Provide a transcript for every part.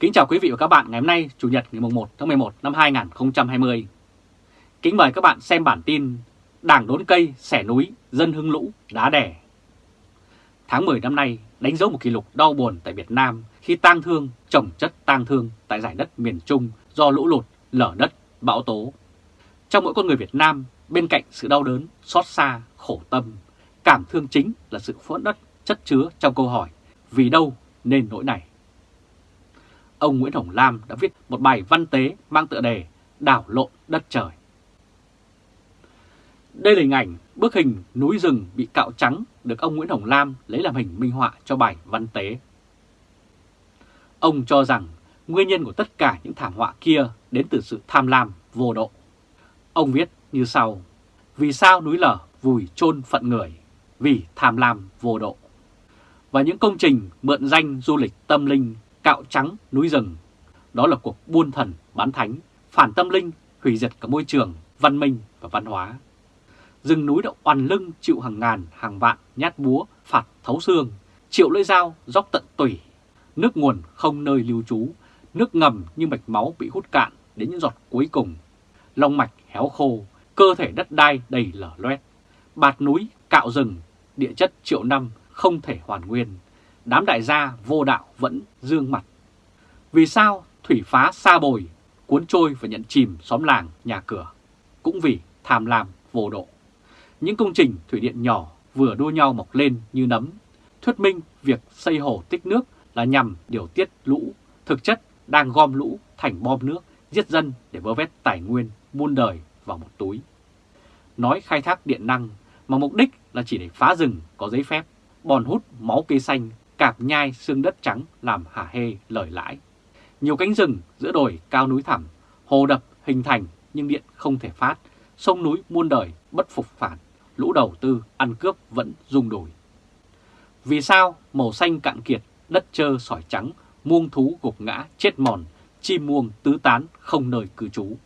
Kính chào quý vị và các bạn ngày hôm nay Chủ nhật ngày 1 tháng 11 năm 2020. Kính mời các bạn xem bản tin Đảng đốn cây, xẻ núi, dân hưng lũ, đá đẻ. Tháng 10 năm nay đánh dấu một kỷ lục đau buồn tại Việt Nam khi tang thương, trồng chất tang thương tại giải đất miền Trung do lũ lụt, lở đất, bão tố. Trong mỗi con người Việt Nam, bên cạnh sự đau đớn, xót xa, khổ tâm, cảm thương chính là sự phẫn đất chất chứa trong câu hỏi vì đâu nên nỗi này ông Nguyễn Hồng Lam đã viết một bài văn tế mang tựa đề Đảo lộn đất trời. Đây là hình ảnh bức hình núi rừng bị cạo trắng được ông Nguyễn Hồng Lam lấy làm hình minh họa cho bài văn tế. Ông cho rằng nguyên nhân của tất cả những thảm họa kia đến từ sự tham lam vô độ. Ông viết như sau, vì sao núi lở vùi chôn phận người, vì tham lam vô độ. Và những công trình mượn danh du lịch tâm linh cạo trắng núi rừng. Đó là cuộc buôn thần, bán thánh, phản tâm linh, hủy diệt cả môi trường, văn minh và văn hóa. Rừng núi đã oằn lưng chịu hàng ngàn, hàng vạn nhát búa, phạt thấu xương, triệu lưỡi dao, dốc tận tủy. Nước nguồn không nơi lưu trú, nước ngầm như mạch máu bị hút cạn đến những giọt cuối cùng. Long mạch héo khô, cơ thể đất đai đầy lở loét. Bạt núi, cạo rừng, địa chất triệu năm không thể hoàn nguyên đám đại gia vô đạo vẫn dương mặt. Vì sao thủy phá xa bồi, cuốn trôi và nhận chìm xóm làng, nhà cửa? Cũng vì tham lam vô độ. Những công trình thủy điện nhỏ vừa đua nhau mọc lên như nấm, thuyết minh việc xây hồ tích nước là nhằm điều tiết lũ, thực chất đang gom lũ thành bom nước, giết dân để vơ vét tài nguyên, buôn đời vào một túi. Nói khai thác điện năng mà mục đích là chỉ để phá rừng có giấy phép, bòn hút máu cây xanh cạp nhai xương đất trắng làm hả hê lời lãi. Nhiều cánh rừng giữa đồi cao núi thẳm, hồ đập hình thành nhưng điện không thể phát, sông núi muôn đời bất phục phản, lũ đầu tư ăn cướp vẫn rung đồi. Vì sao màu xanh cạn kiệt, đất trơ sỏi trắng, muông thú gục ngã chết mòn, chim muông tứ tán không nơi cư trú.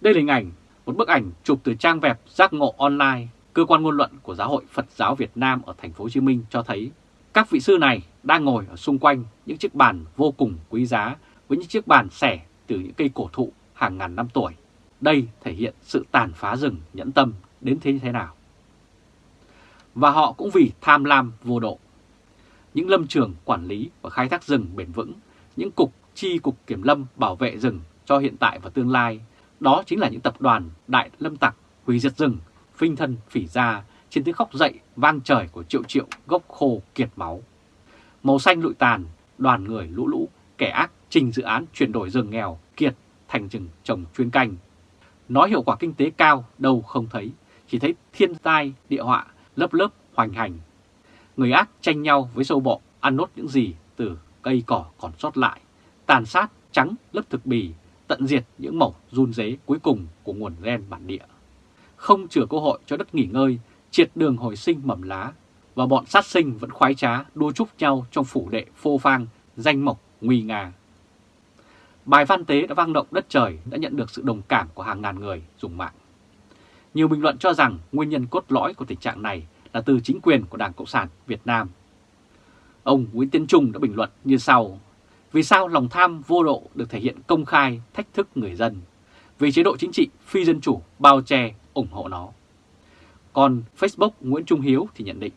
Đây là hình ảnh, một bức ảnh chụp từ trang web giác ngộ online Cơ quan ngôn luận của Giáo hội Phật giáo Việt Nam ở thành phố Hồ Chí Minh cho thấy các vị sư này đang ngồi ở xung quanh những chiếc bàn vô cùng quý giá với những chiếc bàn xẻ từ những cây cổ thụ hàng ngàn năm tuổi. Đây thể hiện sự tàn phá rừng nhẫn tâm đến thế như thế nào. Và họ cũng vì tham lam vô độ. Những lâm trường quản lý và khai thác rừng bền vững, những cục chi cục kiểm lâm bảo vệ rừng cho hiện tại và tương lai, đó chính là những tập đoàn đại lâm tặc hủy diệt rừng phinh thân phỉ ra trên tiếng khóc dậy vang trời của triệu triệu gốc khô kiệt máu. Màu xanh lụi tàn, đoàn người lũ lũ, kẻ ác trình dự án chuyển đổi rừng nghèo kiệt thành rừng trồng chuyên canh. Nói hiệu quả kinh tế cao đâu không thấy, chỉ thấy thiên tai, địa họa, lớp lớp hoành hành. Người ác tranh nhau với sâu bọ, ăn nốt những gì từ cây cỏ còn sót lại, tàn sát trắng lớp thực bì, tận diệt những mẩu run dế cuối cùng của nguồn gen bản địa không chừa cơ hội cho đất nghỉ ngơi, triệt đường hồi sinh mầm lá, và bọn sát sinh vẫn khoái trá đua chúc nhau trong phủ đệ phô phang, danh mộc, nguy nga. Bài văn tế đã vang động đất trời đã nhận được sự đồng cảm của hàng ngàn người dùng mạng. Nhiều bình luận cho rằng nguyên nhân cốt lõi của tình trạng này là từ chính quyền của Đảng Cộng sản Việt Nam. Ông Nguyễn Tiến Trung đã bình luận như sau, vì sao lòng tham vô độ được thể hiện công khai thách thức người dân, vì chế độ chính trị phi dân chủ bao che ủng hộ nó. Còn Facebook Nguyễn Trung Hiếu thì nhận định,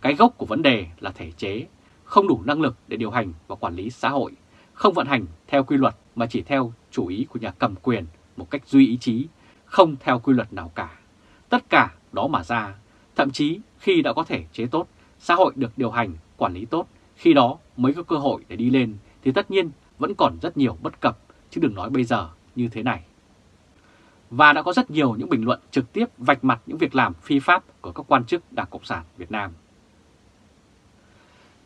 cái gốc của vấn đề là thể chế, không đủ năng lực để điều hành và quản lý xã hội, không vận hành theo quy luật mà chỉ theo chủ ý của nhà cầm quyền một cách duy ý chí, không theo quy luật nào cả. Tất cả đó mà ra, thậm chí khi đã có thể chế tốt, xã hội được điều hành, quản lý tốt, khi đó mới có cơ hội để đi lên thì tất nhiên vẫn còn rất nhiều bất cập, chứ đừng nói bây giờ như thế này và đã có rất nhiều những bình luận trực tiếp vạch mặt những việc làm phi pháp của các quan chức Đảng Cộng sản Việt Nam.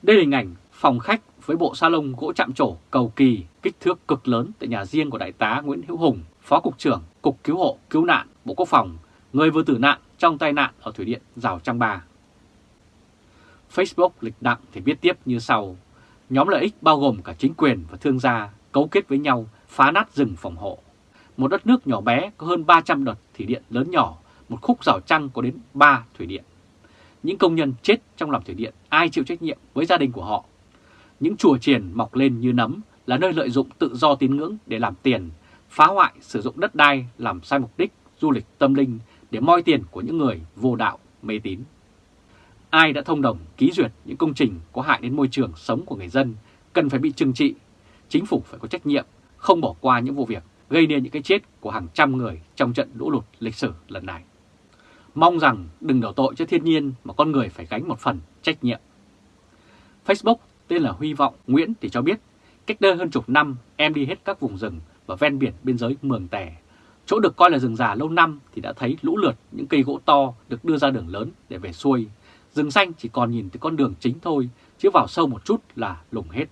Đây là hình ảnh phòng khách với bộ salon gỗ chạm trổ cầu kỳ kích thước cực lớn tại nhà riêng của Đại tá Nguyễn Hữu Hùng, Phó Cục trưởng Cục Cứu hộ Cứu nạn Bộ Quốc phòng, người vừa tử nạn trong tai nạn ở Thủy Điện Rào Trăng Ba. Facebook lịch đặng thì viết tiếp như sau, nhóm lợi ích bao gồm cả chính quyền và thương gia cấu kết với nhau phá nát rừng phòng hộ một đất nước nhỏ bé có hơn 300 đợt thủy điện lớn nhỏ, một khúc rào trăng có đến 3 thủy điện. Những công nhân chết trong làm thủy điện ai chịu trách nhiệm với gia đình của họ? những chùa chiền mọc lên như nấm là nơi lợi dụng tự do tín ngưỡng để làm tiền, phá hoại sử dụng đất đai làm sai mục đích du lịch tâm linh để moi tiền của những người vô đạo mê tín. Ai đã thông đồng ký duyệt những công trình có hại đến môi trường sống của người dân cần phải bị trừng trị. Chính phủ phải có trách nhiệm, không bỏ qua những vụ việc gây nên những cái chết của hàng trăm người trong trận lũ lụt lịch sử lần này. Mong rằng đừng đổ tội cho thiên nhiên mà con người phải gánh một phần trách nhiệm. Facebook tên là Huy Vọng Nguyễn thì cho biết, cách đây hơn chục năm em đi hết các vùng rừng và ven biển biên giới Mường Tè. Chỗ được coi là rừng già lâu năm thì đã thấy lũ lượt những cây gỗ to được đưa ra đường lớn để về xuôi. Rừng xanh chỉ còn nhìn từ con đường chính thôi, chứ vào sâu một chút là lùng hết.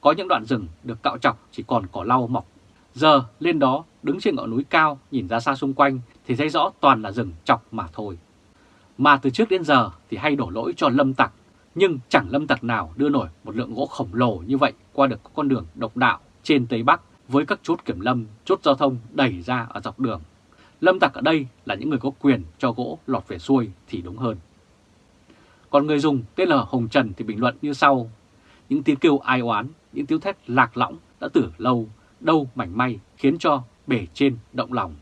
Có những đoạn rừng được cạo chọc chỉ còn cỏ lau mọc. Giờ lên đó đứng trên ngọn núi cao nhìn ra xa xung quanh thì thấy rõ toàn là rừng chọc mà thôi. Mà từ trước đến giờ thì hay đổ lỗi cho lâm tặc, nhưng chẳng lâm tặc nào đưa nổi một lượng gỗ khổng lồ như vậy qua được con đường độc đạo trên Tây Bắc với các chốt kiểm lâm, chốt giao thông đẩy ra ở dọc đường. Lâm tặc ở đây là những người có quyền cho gỗ lọt về xuôi thì đúng hơn. Còn người dùng tên là Hồng Trần thì bình luận như sau. Những tiếng kêu ai oán, những tiếng thét lạc lõng đã từ lâu, đâu mảnh may khiến cho bể trên động lòng.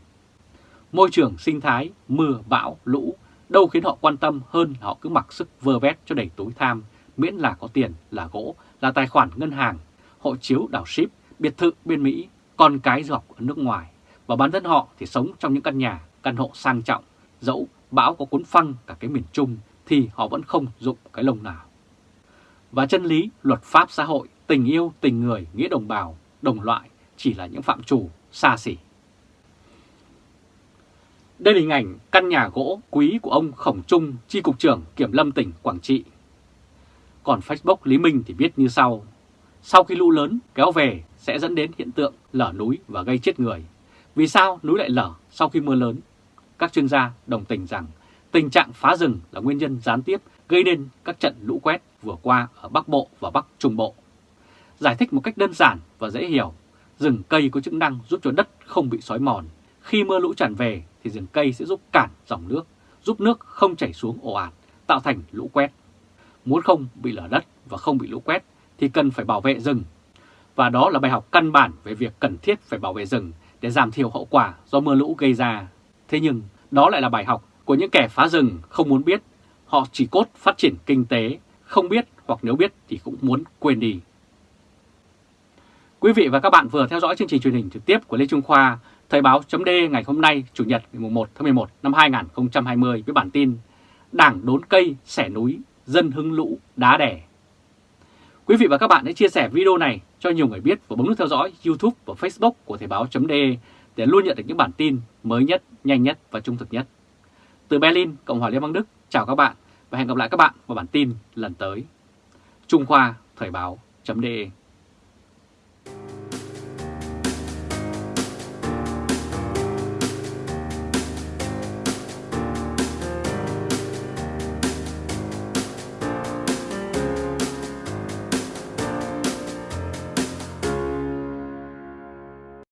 Môi trường sinh thái, mưa, bão, lũ đâu khiến họ quan tâm hơn họ cứ mặc sức vơ vét cho đầy túi tham, miễn là có tiền, là gỗ, là tài khoản ngân hàng, hộ chiếu đảo ship, biệt thự bên Mỹ, con cái du học ở nước ngoài. Và bản thân họ thì sống trong những căn nhà, căn hộ sang trọng, dẫu bão có cuốn phăng cả cái miền Trung thì họ vẫn không dụng cái lông nào. Và chân lý, luật pháp xã hội, tình yêu, tình người, nghĩa đồng bào, đồng loại chỉ là những phạm trù xa xỉ. Đây là hình ảnh căn nhà gỗ quý của ông Khổng Trung, chi cục trưởng Kiểm lâm tỉnh Quảng Trị. Còn Facebook Lý Minh thì viết như sau. Sau khi lũ lớn kéo về sẽ dẫn đến hiện tượng lở núi và gây chết người. Vì sao núi lại lở sau khi mưa lớn? Các chuyên gia đồng tình rằng tình trạng phá rừng là nguyên nhân gián tiếp gây nên các trận lũ quét vừa qua ở Bắc Bộ và Bắc Trung Bộ. Giải thích một cách đơn giản và dễ hiểu, rừng cây có chức năng giúp cho đất không bị xói mòn. Khi mưa lũ tràn về thì rừng cây sẽ giúp cản dòng nước, giúp nước không chảy xuống ồ ạt, tạo thành lũ quét. Muốn không bị lở đất và không bị lũ quét thì cần phải bảo vệ rừng. Và đó là bài học căn bản về việc cần thiết phải bảo vệ rừng để giảm thiểu hậu quả do mưa lũ gây ra. Thế nhưng đó lại là bài học của những kẻ phá rừng không muốn biết. Họ chỉ cốt phát triển kinh tế, không biết hoặc nếu biết thì cũng muốn quên đi. Quý vị và các bạn vừa theo dõi chương trình truyền hình trực tiếp của Lê Trung Khoa, Thời báo chấm ngày hôm nay, Chủ nhật ngày 1 tháng 11 năm 2020 với bản tin Đảng đốn cây, xẻ núi, dân hưng lũ, đá đẻ. Quý vị và các bạn hãy chia sẻ video này cho nhiều người biết và bấm nút theo dõi YouTube và Facebook của Thời báo chấm để luôn nhận được những bản tin mới nhất, nhanh nhất và trung thực nhất. Từ Berlin, Cộng hòa Liên bang Đức, chào các bạn và hẹn gặp lại các bạn vào bản tin lần tới. Trung Khoa Thời báo chấm